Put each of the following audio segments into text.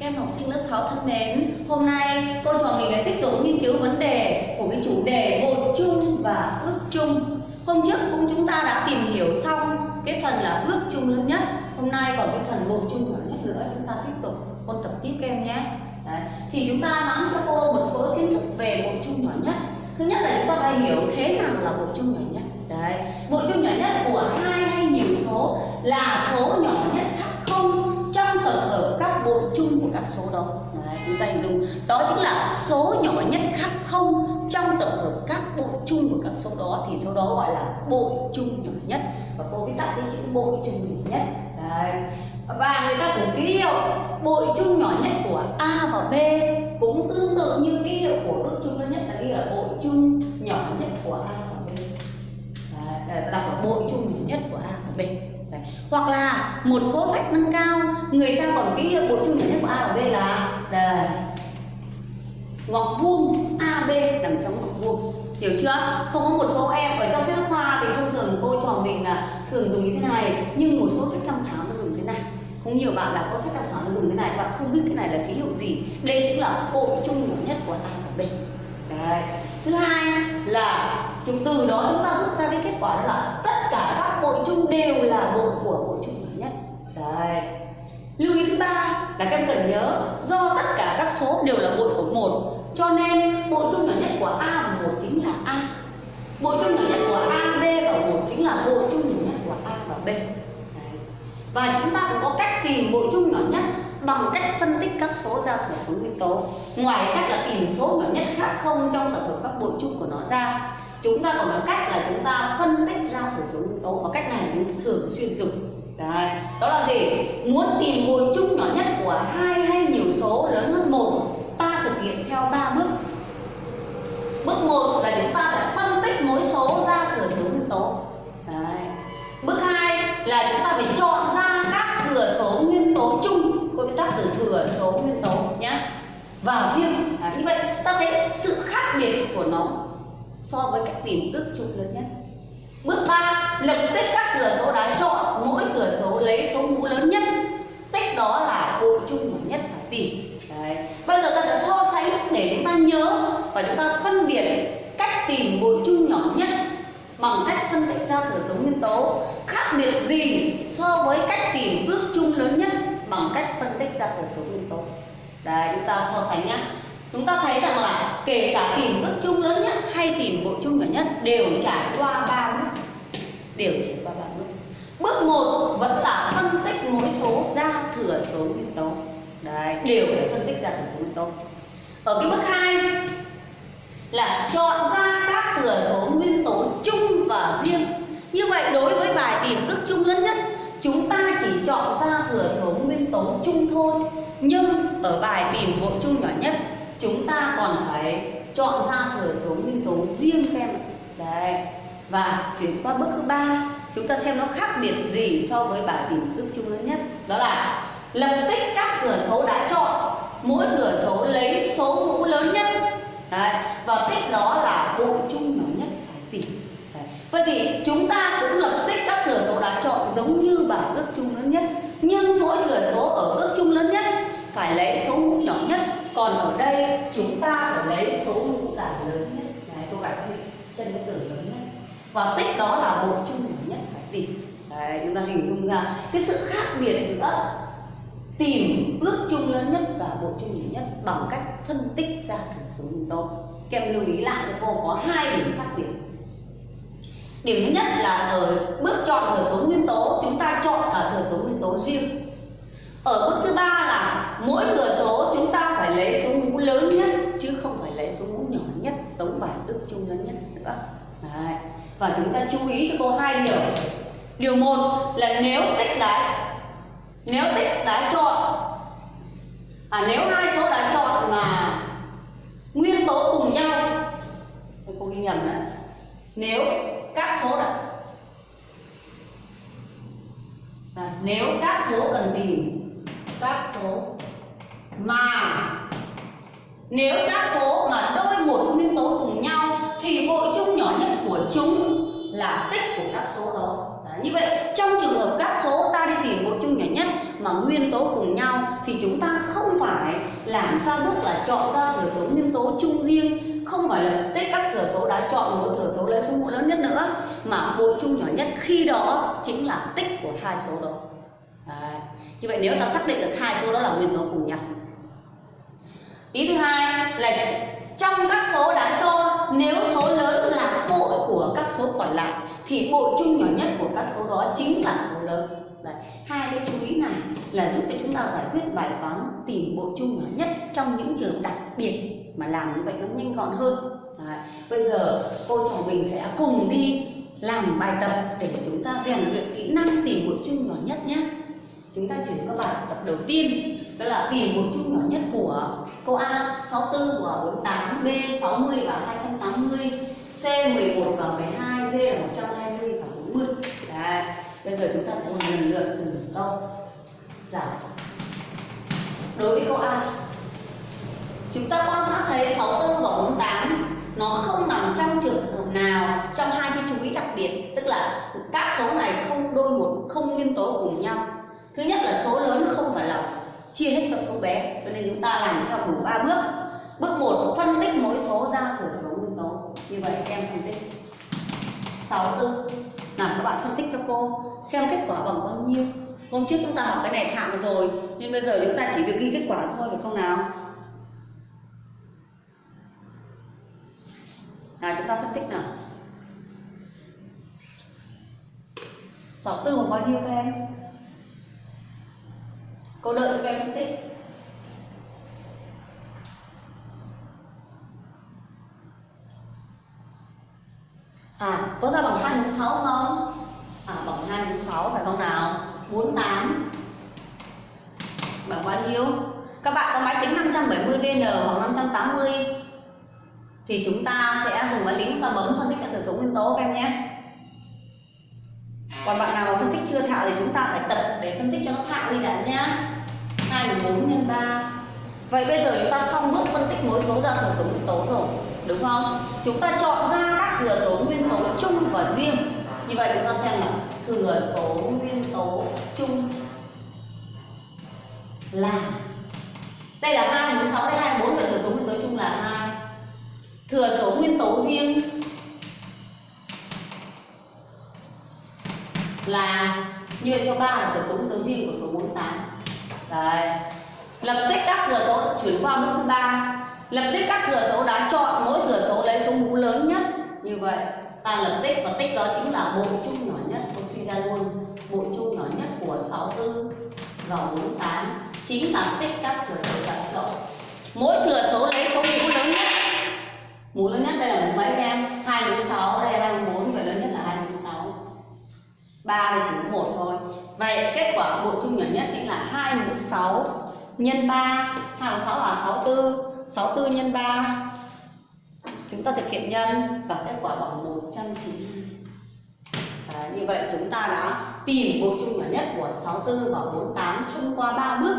Các em học sinh lớp 6 thân mến, hôm nay cô trò mình lại tiếp tục nghiên cứu vấn đề của cái chủ đề bột chung và ước chung. Hôm trước cũng chúng ta đã tìm hiểu xong cái phần là ước chung lớn nhất. Hôm nay còn cái phần bột chung nhỏ nhất nữa chúng ta tiếp tục ôn tập tiếp các em nhé. Đấy. Thì chúng ta nắm cho cô một số kiến thức về bột chung nhỏ nhất. Thứ nhất là chúng ta phải hiểu thế nào là bột chung nhỏ nhất. Đấy. Bột chung nhỏ nhất của hai hay nhiều số là số nhỏ nhất khác không trong tập hợp các bộ chung của các số đó. Đấy, chúng ta hình dung. Đó chính là số nhỏ nhất khác không trong tập hợp các bộ chung của các số đó thì số đó gọi là bội chung nhỏ nhất. Và cô viết tắt cái chữ bội chung nhỏ nhất. Đấy. và người ta cũng ký hiệu bội chung nhỏ nhất của a và b cũng tương tự như ký hiệu của bội chung lớn nhất là ghi là bội chung nhỏ nhất của a và b. Đấy, đọc là bội chung nhỏ nhất của a và b hoặc là một số sách nâng cao, người ta còn ký hiệu bội chung nhận nhất của a và b là đây. Ngọc vuông ab nằm trong ngọc vuông. Hiểu chưa? Không có một số em ở trong sách khoa thì thông thường cô trò mình là thường dùng như thế này, nhưng một số sách tham khảo nó dùng thế này. Không nhiều bạn là có sách tham khảo nó dùng thế này, bạn không biết cái này là ký hiệu gì. Đây chính là bội chung nhỏ nhất của a và b. Đấy. thứ hai là chúng từ đó chúng ta rút ra cái kết quả đó là tất cả các bội chung đều là bội của bội chung nhỏ nhất Đấy. lưu ý thứ ba là các em cần nhớ, do tất cả các số đều là bội của một, cho nên bội chung nhỏ nhất của a và một chính là a bội chung nhỏ nhất của a, b và một chính là bội chung nhỏ nhất của a và b Đấy. và chúng ta cũng có cách tìm bội chung nhỏ nhất bằng cách phân tích các số ra thừa số nguyên tố. Ngoài cách là tìm số nhỏ nhất khác không trong tập hợp các bội chung của nó ra, chúng ta còn có cách là chúng ta phân tích ra thừa số nguyên tố. Và cách này chúng thường xuyên dùng. Đấy. đó là gì? Muốn tìm bội chung nhỏ nhất của hai hay nhiều số lớn hơn một, ta thực hiện theo ba bước. Bước một là chúng ta sẽ phân tích mỗi số ra thừa số nguyên tố. Đấy. bước hai là chúng ta phải chọn ra các thừa số nguyên tố chung cô viết tắt từ thừa số nguyên tố nhé và riêng à, như vậy ta thấy sự khác biệt của nó so với cách tìm ước chung lớn nhất. Bước 3 lập tích các cửa số đáng chọn mỗi cửa số lấy số mũ lớn nhất. Tích đó là bội chung nhỏ nhất phải tìm. Đấy. bây giờ ta sẽ so sánh để chúng ta nhớ và chúng ta phân biệt cách tìm bội chung nhỏ nhất bằng cách phân tích ra thừa số nguyên tố khác biệt gì so với cách tìm ước chung lớn nhất bằng cách phân tích ra thừa số nguyên tố đấy, chúng ta so sánh nhá. Chúng ta thấy rằng là kể cả tìm ước chung lớn nhất hay tìm bội chung nhỏ nhất đều trải qua ba bước. Đều trải qua ba bước. Bước một vẫn là phân tích mỗi số ra thừa số nguyên tố đấy, đều phải phân tích ra thừa số nguyên tố ở cái bước hai là chọn ra các thừa số nguyên tố chung và riêng. Như vậy đối với bài tìm ước chung lớn nhất chúng ta chỉ chọn ra thừa số nguyên tố chung thôi, nhưng ở bài tìm bộ chung nhỏ nhất, chúng ta còn phải chọn ra thừa số nguyên tố riêng các em đấy. Và chuyển qua bước thứ ba, chúng ta xem nó khác biệt gì so với bài tìm ước chung lớn nhất. Đó là lập tích các thừa số đã chọn, mỗi thừa số lấy số mũ lớn nhất. Đấy. Và tích đó là bộ chung nhỏ nhất phải tìm. Đấy. vậy thì chúng ta cũng lập tích thừa số đã chọn giống như bảng ước chung lớn nhất. Nhưng mỗi thừa số ở ước chung lớn nhất phải lấy số mũ nhỏ nhất. Còn ở đây, chúng ta phải lấy số mũ là lớn nhất. Đấy gái gạch chân cái từ lớn nhất và tích đó là bộ chung nhỏ nhất phải tìm. Đấy, chúng ta hình dung ra cái sự khác biệt giữa tìm ước chung lớn nhất và bộ chung nhỏ nhất bằng cách phân tích ra thừa số mũ tố. Các em lưu ý lại cho cô có hai điểm khác biệt. Điểm thứ nhất là ở bước chọn thừa số nguyên tố chúng ta chọn ở thừa số nguyên tố riêng ở bước thứ ba là mỗi thừa số chúng ta phải lấy số mũ lớn nhất chứ không phải lấy số mũ nhỏ nhất tống bài ước chung lớn nhất nữa. Đấy. và chúng ta chú ý cho cô hai điều. Điều một là nếu tích đáy nếu tích đá chọn à nếu hai số đã chọn mà nguyên tố cùng nhau cô ghi nhầm đấy nếu các số đã à, nếu các số cần tìm các số. Mà nếu các số mà đôi một nguyên tố cùng nhau thì bội chung nhỏ nhất của chúng là tích của các số đó. Đấy, như vậy trong trường hợp các số ta đi tìm bội chung nhỏ nhất mà nguyên tố cùng nhau thì chúng ta không phải làm ra bước là chọn ra thừa số nguyên tố chung riêng không phải là tích các thừa số đã chọn một thừa số lấy số mũ lớn nhất nữa mà bội chung nhỏ nhất khi đó chính là tích của hai số đó như vậy nếu ta xác định được hai số đó là nguyên tố cùng nhau ý thứ hai là trong các số đã cho, nếu số lớn là bội của các số còn lại, thì bội chung nhỏ nhất của các số đó chính là số lớn Đấy. hai cái chú ý này là giúp cho chúng ta giải quyết bài toán tìm bội chung nhỏ nhất trong những trường đặc biệt mà làm như vậy nó nhanh gọn hơn Đấy. bây giờ cô chồng mình sẽ cùng đi làm bài tập để chúng ta rèn luyện kỹ năng tìm bội chung nhỏ nhất nhé chúng ta chuyển các bài tập đầu tiên. Đó là tìm một chung nhỏ nhất của câu A 64 và 48 B 60 và 280 C 11 và 12 D là 120 và 40 Đấy. bây giờ chúng ta sẽ làm lần lượt từng câu giải đối với câu A, chúng ta quan sát thấy 64 và 48 nó không nằm trong trường hợp nào trong hai cái chú ý đặc biệt, tức là các số này không đôi một, không nguyên tố cùng nhau thứ nhất là số lớn không phải là chia hết cho số bé, cho nên chúng ta làm theo đủ ba bước. Bước một, phân tích mỗi số ra thừa số nguyên tố. Như vậy em phân tích. 64 nào, các bạn phân tích cho cô, xem kết quả bằng bao nhiêu. Hôm trước chúng ta học cái này thạo rồi nên bây giờ chúng ta chỉ việc ghi kết quả thôi phải không nào? Nào, chúng ta phân tích nào. 64 bằng bao nhiêu các em? Cô đợi các em phân tích à có ra bằng hai mũ 6 không? À bằng hai mũ sáu phải không nào? 48 bằng bao nhiêu? Các bạn có máy tính 570 VN hoặc 580 thì chúng ta sẽ dùng máy tính và bấm phân tích các thừa số nguyên tố các em nhé. Còn bạn nào mà phân tích chưa thạo thì chúng ta phải tập để phân tích cho nó thạo đi đã nhá 2 là 4 nhân 3 Vậy bây giờ chúng ta xong bước phân tích mối số ra thừa số nguyên tố rồi, Đúng không? Chúng ta chọn ra các thừa số nguyên tố chung và riêng. Như vậy chúng ta xem là thừa số nguyên tố chung là Đây là 2 mũ 6 đây 2 4 Vậy thừa số nguyên tố chung là 2 Thừa số nguyên tố riêng là như vậy số 3 là thừa số nguyên tố riêng của số 48 Đấy. Lập tích các thừa số chuyển qua bước thứ ba. Lập tích các thừa số đã chọn mỗi thừa số lấy số mũ lớn nhất. Như vậy, ta lập tích và tích đó chính là bộ chung nhỏ nhất. Tôi suy ra luôn, bộ chung nhỏ nhất của 64 và 48 chính là tích các thừa số đã chọn. Mỗi thừa số lấy số mũ lớn nhất. Mũ lớn nhất đây là mũ mấy em? Hai mũ sáu, đây là hai mũ 3 thì chỉ có một thôi. Vậy kết quả của bộ chung nhỏ nhất chính là 2 mũ 6 nhân 3 2 mũ 6 là 64 64 nhân 3 chúng ta thực hiện nhân và kết quả bằng 192 Đấy, như vậy chúng ta đã tìm bộ chung nhỏ nhất của 64 và 48 thông qua 3 bước.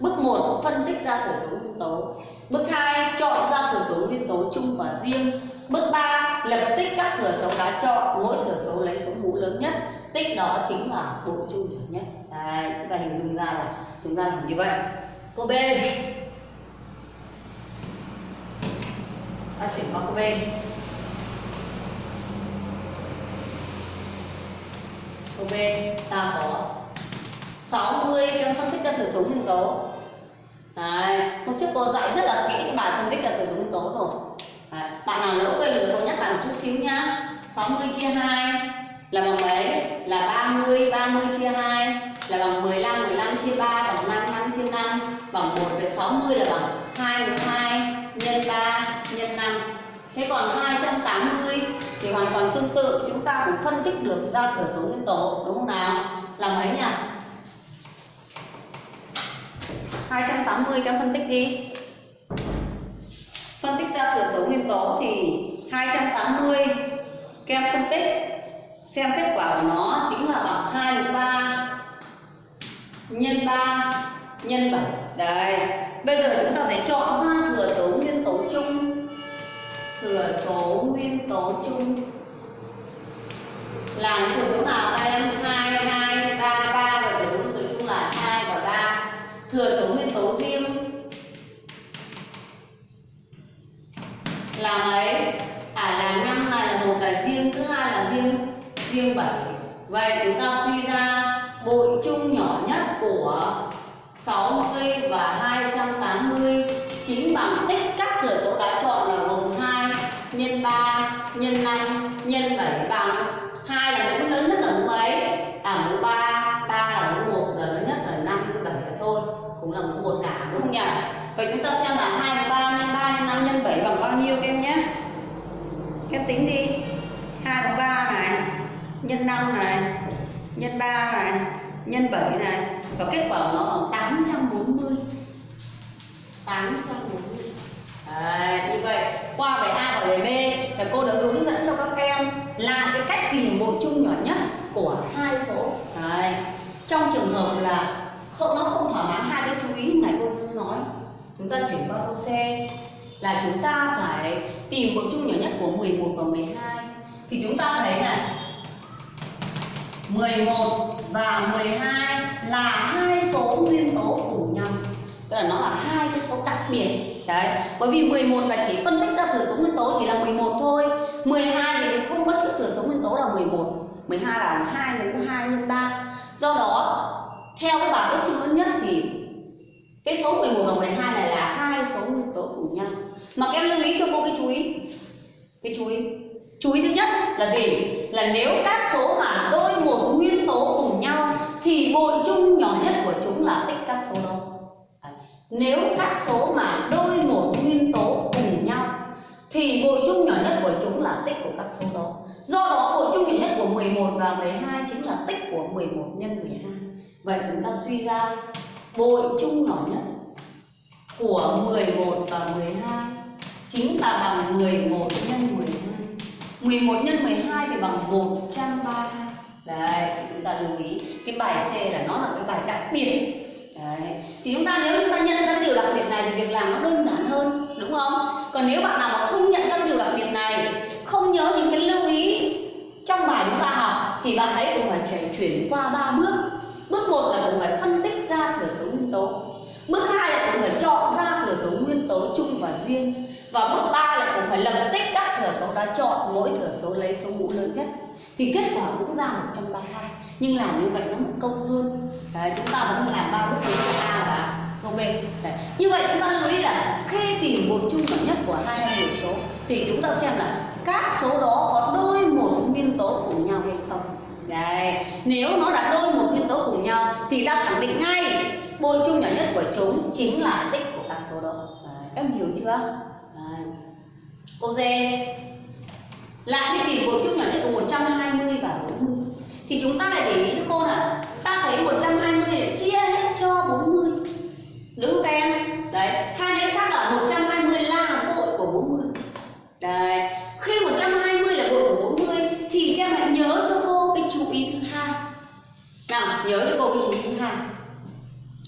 Bước 1 phân tích ra thừa số nguyên tố. Bước 2 chọn ra thừa số nguyên tố chung và riêng. Bước 3 lập tích các thừa số đã chọn mỗi thừa số lấy số mũ lớn nhất tích đó chính là bộ chu nhỏ nhất. Đấy, chúng ta hình dung ra là chúng ta làm như vậy. Câu B. Ta chuyển qua câu B. Câu B ta có 60 em phân tích ra thừa số nguyên tố. Đấy, hôm trước cô dạy rất là kỹ cái bài phân tích ra thừa số nguyên tố rồi. Đấy, bạn nào lỡ quên rồi cô nhắc lại một chút xíu nhá. 60 chia 2 là bằng mấy? Là 30, 30 chia 2 là bằng 15, 15 chia 3 bằng 5, 5 chia 5 bằng 1 với 60 là bằng 2 mũ 2 nhân 3 nhân 5 Thế còn 280 thì hoàn toàn tương tự chúng ta cũng phân tích được ra thừa số nguyên tố đúng không nào? Là mấy nhỉ? 280 các em phân tích đi Phân tích ra thừa số nguyên tố thì 280 các em phân tích xem kết quả của nó chính là bằng 2 mũ 3 nhân 3 nhân 7 Đây. bây giờ chúng ta sẽ chọn ra thừa số nguyên tố chung. Thừa số nguyên tố chung. Là những thừa số nào Đây, em? 2 2 3 3 và thừa số nguyên tố chung là 2 và 3 thừa số nguyên tố riêng. Là mấy? À là năm là một là riêng thứ hai là riêng riêng 7 vậy chúng ta suy ra bội chung nhỏ nhất của 60 và 280 chính bằng tích các thừa số đã chọn là gồm 2 nhân 3 nhân 5 nhân 7 bằng 2 là mũ lớn nhất là mũ mấy? À mũ 3, 3 là mũ 1 là lớn nhất là 5 và 7 là thôi cũng là mũ 1 cả đúng không nhỉ? Vậy chúng ta xem là 2 mũ 3 nhân 3 nhân 5 nhân 7 bằng bao nhiêu các em nhé? Các em tính đi 2 mũ 3 này nhân 5 này nhân 3 này nhân 7 này và kết quả của nó bằng 840 840 Đấy, như vậy qua bài A và bài B thì cô đã hướng dẫn cho các em là cái cách tìm bộ chung nhỏ nhất của hai số. Đấy. trong trường hợp là không nó không thỏa mãn hai cái chú ý này cô Dương nói chúng ta chuyển qua câu C là chúng ta phải tìm bộ chung nhỏ nhất của 11 và 12 thì chúng ta thấy này 11 và 12 là hai số nguyên tố cùng nhau. Tức là nó là hai cái số đặc biệt. Đấy, bởi vì 11 là chỉ phân tích ra thừa số nguyên tố chỉ là 11 thôi. 12 thì không có chữ thừa số nguyên tố là 11 12 là 2 nhân 2 nhân 3 do đó, theo cái bảng ước chung lớn nhất thì cái số 11 và 12 này là hai số nguyên tố cùng nhau. Mà các em lưu ý cho cô cái chú ý. Cái chú ý chú ý thứ nhất là gì? Là nếu các số mà đôi một nguyên tố cùng nhau thì bội chung nhỏ nhất của chúng là tích các số đó nếu các số mà đôi một nguyên tố cùng nhau thì bội chung nhỏ nhất của chúng là tích của các số đó do đó, bội chung nhỏ nhất của 11 và 12 chính là tích của 11 nhân 12 vậy chúng ta suy ra bội chung nhỏ nhất của 11 và 12 chính là bằng 11 nhân 12 11 nhân 12 thì bằng 132 Đấy, chúng ta lưu ý Cái bài C là nó là cái bài đặc biệt Đấy. Thì chúng ta nếu chúng ta nhận ra điều đặc biệt này thì việc làm nó đơn giản hơn Đúng không? Còn nếu bạn nào mà không nhận ra điều đặc biệt này Không nhớ những cái lưu ý trong bài chúng ta học Thì bạn ấy cũng phải chuyển, chuyển qua ba bước Bước 1 là cũng phải phân tích ra thừa số nguyên tố Bước 2 là cũng phải chọn ra thừa số nguyên tố chung và riêng Và bước ba là cũng phải lập tích các thừa số đã chọn Mỗi thừa số lấy số mũ lớn nhất Thì kết quả cũng ra 132 Nhưng làm như vậy nó mất công hơn Đấy, Chúng ta vẫn làm ba bước câu A và câu B Đấy. Như vậy chúng ta lưu ý là khi tìm một chung nhỏ nhất của hai hay nhiều số Thì chúng ta xem là các số đó có đôi một nguyên tố cùng nhau hay không Đấy, nếu nó đã đôi một nguyên tố cùng nhau thì ta khẳng định ngay bội chung nhỏ nhất của chúng chính là tích của các số đó. Em hiểu chưa? Đấy. cô dê lại đi tìm bội trúc nhỏ nhất của 120 và 40 thì chúng ta lại để ý cho cô là ta thấy 120 để chia hết cho 40 đúng không các em? Đấy, hai cái khác là 120 là bội của 40 Đấy, khi 120 là bội của 40 thì các em hãy nhớ cho cô cái chú ý thứ hai nào nhớ cho cô cái chú ý thứ hai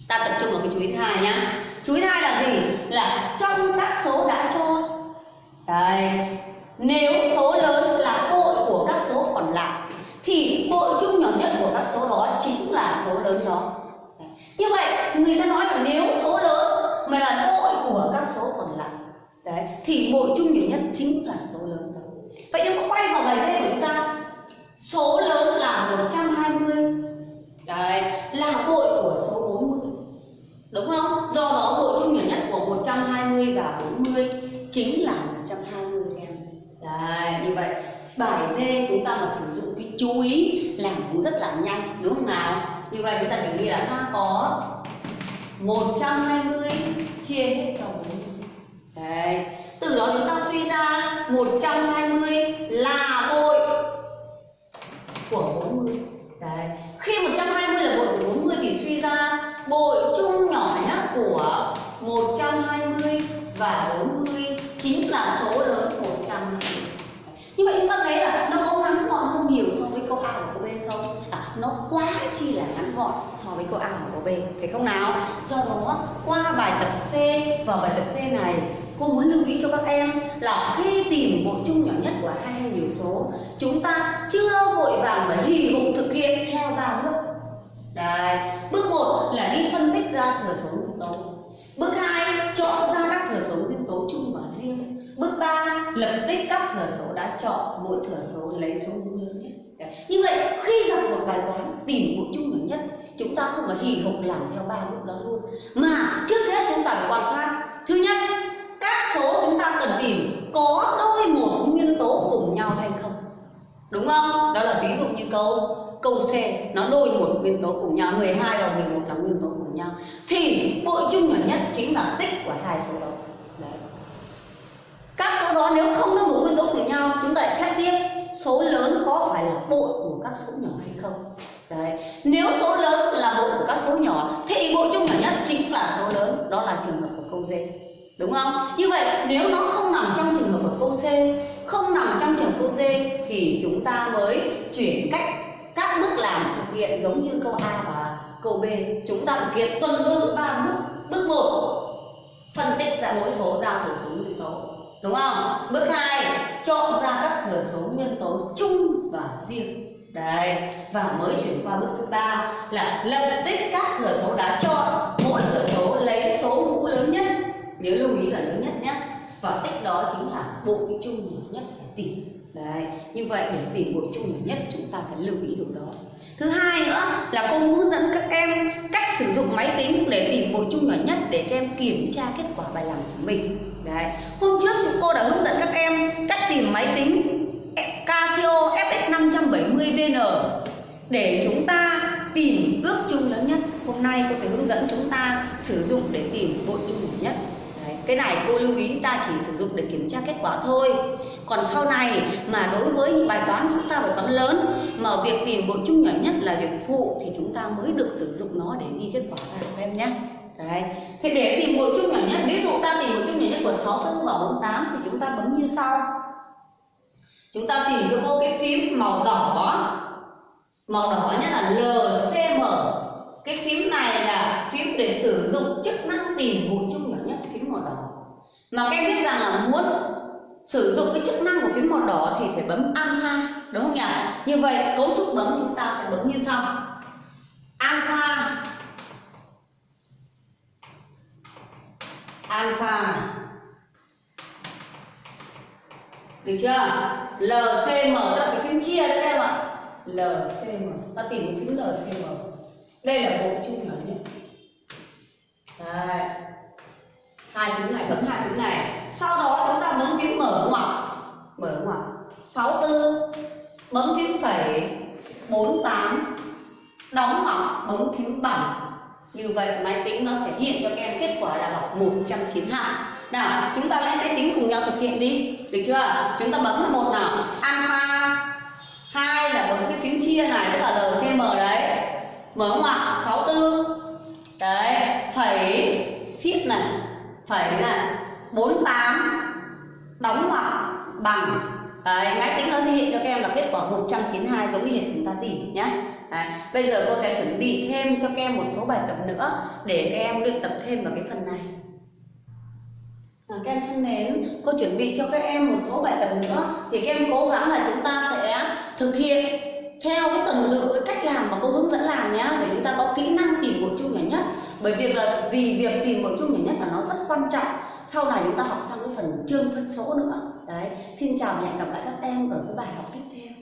ta tập trung vào cái chú ý thứ hai nhá chú ý hai là gì? Là trong các số đã cho. Đây nếu số lớn là bội của các số còn lại, thì bội chung nhỏ nhất của các số đó chính là số lớn đó. Như vậy, người ta nói là nếu số lớn mà là bội của các số còn lại, đấy, thì bội chung nhỏ nhất chính là số lớn đó. Vậy nếu quay vào bài dây của chúng ta, số lớn là 120 đấy, là bội của số đúng không? Do đó bộ chung nhỏ nhất của 120 và 40 chính là 120 em đấy, như vậy. Bài D chúng ta mà sử dụng cái chú ý làm cũng rất là nhanh, đúng không nào? Như vậy chúng ta chỉ đi là ta có 120 chia hết cho 40 đấy. Từ đó chúng ta suy ra 120 là bội của 40 Đấy. Khi 120 là bội của 40 thì suy ra bội chung nhỏ nhất của 120 và 40 chính là số lớn 120 Như vậy chúng ta thấy là nó có ngắn gọn hơn nhiều so với câu A và câu B không? À, nó quá chi là ngắn gọn so với câu A và câu B Phải không nào? Do đó qua bài tập C và bài tập C này cô muốn lưu ý cho các em là khi tìm bội chung nhỏ nhất của hai hay nhiều số chúng ta chưa vội vàng và hì hục thực hiện theo ba bước Đấy. bước một là đi phân tích ra thừa số nguyên tố bước hai, chọn ra các thừa số nguyên tố chung và riêng. Bước ba, lập tích các thừa số đã chọn, mỗi thừa số lấy số mũ lớn nhất. Như vậy, khi gặp một bài toán tìm một chung nhỏ nhất, chúng ta không phải hì hục làm theo ba bước đó luôn. Mà trước hết chúng ta phải quan sát. Thứ nhất, các số chúng ta cần tìm có đôi một nguyên tố cùng nhau hay không. Đúng không? Đó là ví dụ như câu câu C nó đôi một nguyên tố cùng nhau 12 và 11 là nguyên tố cùng nhau thì bộ chung nhỏ nhất chính là tích của hai số đó Đấy. các số đó nếu không là một nguyên tố cùng nhau chúng ta lại xét tiếp số lớn có phải là bộ của các số nhỏ hay không Đấy. Nếu số lớn là bộ của các số nhỏ thì bộ chung nhỏ nhất chính là số lớn, đó là trường hợp của câu D. Đúng không? Như vậy nếu nó không nằm trong trường hợp của câu C, không nằm trong trường hợp câu D thì chúng ta mới chuyển cách các bước làm thực hiện giống như câu A và câu B. Chúng ta thực hiện tuần tự ba bước. Bước 1 phân tích ra mỗi số ra thừa số nguyên tố. Đúng không? Bước 2 chọn ra các thừa số nguyên tố chung và riêng Đấy, và mới chuyển qua bước thứ ba là lập tích các thừa số đã chọn mỗi thừa số lấy số mũ lớn nhất nhớ lưu ý là lớn nhất nhé và tích đó chính là bộ chung nhỏ nhất phải tìm đấy, như vậy để tìm bộ chung nhỏ nhất chúng ta phải lưu ý điều đó thứ hai nữa là cô hướng dẫn các em cách sử dụng máy tính để tìm bộ chung nhỏ nhất để các em kiểm tra kết quả bài làm của mình đấy, hôm trước thì cô đã hướng dẫn các em cách tìm máy tính Casio FX 570 VN để chúng ta tìm ước chung lớn nhất. Hôm nay cô sẽ hướng dẫn chúng ta sử dụng để tìm bộ chung nhỏ nhất. Cái này cô lưu ý ta chỉ sử dụng để kiểm tra kết quả thôi. Còn sau này mà đối với những bài toán chúng ta phải toán lớn mà việc tìm bộ chung nhỏ nhất là việc phụ thì chúng ta mới được sử dụng nó để ghi kết quả ra các em nhé. Đấy. Thế để tìm bộ chung nhỏ nhất, ví dụ ta tìm bộ chung nhỏ nhất của 64 và 48 thì chúng ta bấm như sau chúng ta tìm cho cô cái phím màu đỏ màu đỏ nhất là LCM cái phím này là phím để sử dụng chức năng tìm bộ chung nhỏ nhất, phím màu đỏ. Mà các em biết rằng là muốn sử dụng cái chức năng của phím màu đỏ thì phải bấm alpha, đúng không nhỉ? Như vậy, cấu trúc bấm chúng ta sẽ bấm như sau. Alpha. Alpha. Được chưa? LCM tức là cái phím chia đấy em ạ? LCM ta tìm cái phím LCM đây là bộ chung nhỏ nhất đây hai phím này, bấm hai phím này. Sau đó chúng ta bấm phím mở ngoặc. Mở ngoặc. 64 bấm phím phẩy. 48 đóng ngoặc, bấm phím bằng như vậy, máy tính nó sẽ hiện cho các em kết quả là học 192 nào, chúng ta lên máy tính cùng nhau thực hiện đi. Được chưa? Chúng ta bấm một nào? Alpha. Hai là bấm cái phím chia này, tức là lcm đấy mở ngoặc 64 đấy phẩy ship này phẩy này 48 đóng ngoặc bằng đấy máy tính nó thể hiện cho các em là kết quả 192 giống như chúng ta tìm nhé Đấy. Bây giờ cô sẽ chuẩn bị thêm cho các em một số bài tập nữa để các em luyện tập thêm vào cái phần này. À, các em thân mến, cô chuẩn bị cho các em một số bài tập nữa thì các em cố gắng là chúng ta sẽ thực hiện theo cái tuần tự, cái cách làm mà cô hướng dẫn làm nhé để chúng ta có kỹ năng tìm bộ chung nhỏ nhất. Bởi việc là, vì việc tìm bộ chung nhỏ nhất là nó rất quan trọng. Sau này chúng ta học sang cái phần chương phân số nữa. Đấy, xin chào và hẹn gặp lại các em ở cái bài học tiếp theo.